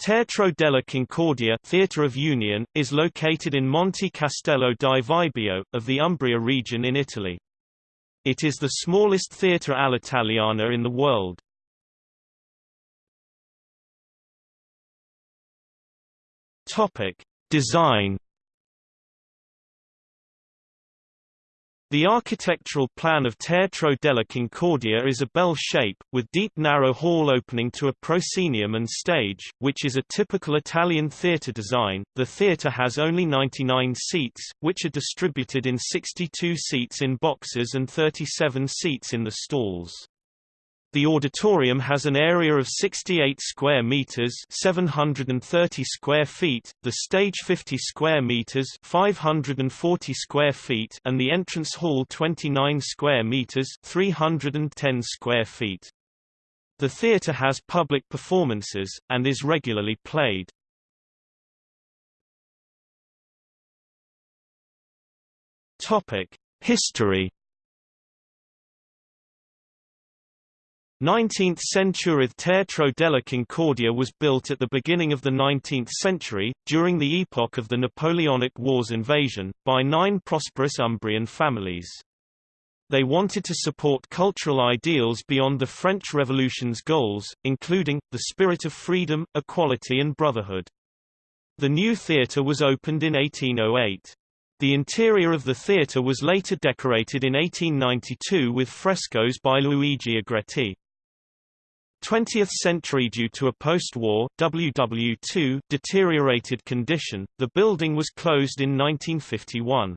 Teatro della Concordia Theatre of Union, is located in Monte Castello di Vibio, of the Umbria region in Italy. It is the smallest theatre all'italiana in the world. Design The architectural plan of Teatro della Concordia is a bell shape, with deep narrow hall opening to a proscenium and stage, which is a typical Italian theatre design. The theatre has only 99 seats, which are distributed in 62 seats in boxes and 37 seats in the stalls. The auditorium has an area of 68 square meters, 730 square feet, the stage 50 square meters, 540 square feet, and the entrance hall 29 square meters, 310 square feet. The theater has public performances and is regularly played. Topic: History 19th century Teatro della Concordia was built at the beginning of the 19th century, during the epoch of the Napoleonic Wars invasion, by nine prosperous Umbrian families. They wanted to support cultural ideals beyond the French Revolution's goals, including, the spirit of freedom, equality and brotherhood. The new theatre was opened in 1808. The interior of the theatre was later decorated in 1892 with frescoes by Luigi Agretti. 20th century Due to a post-war WW2 deteriorated condition, the building was closed in 1951.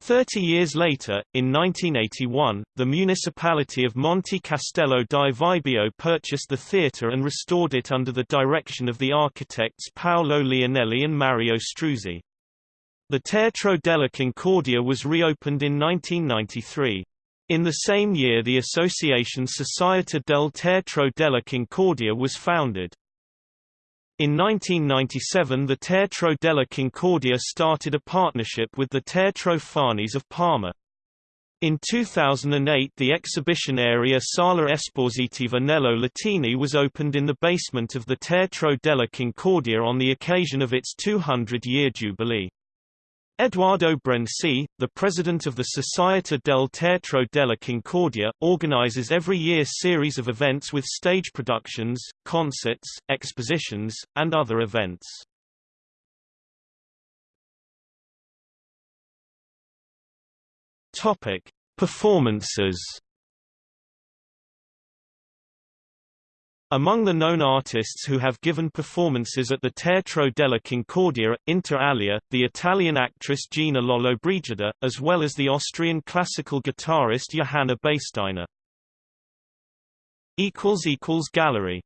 Thirty years later, in 1981, the municipality of Monte Castello di Vibio purchased the theatre and restored it under the direction of the architects Paolo Leonelli and Mario Struzzi. The Teatro della Concordia was reopened in 1993. In the same year the association Società del Teatro della Concordia was founded. In 1997 the Teatro della Concordia started a partnership with the Teatro Farnese of Parma. In 2008 the exhibition area Sala Espositiva Nello Latini was opened in the basement of the Teatro della Concordia on the occasion of its 200-year jubilee. Eduardo Brensi, the president of the Società del Teatro della Concordia, organizes every year series of events with stage productions, concerts, expositions, and other events. Topic: Performances Among the known artists who have given performances at the Teatro della Concordia, inter alia, the Italian actress Gina Lollobrigida, as well as the Austrian classical guitarist Johanna Beisteiner. Gallery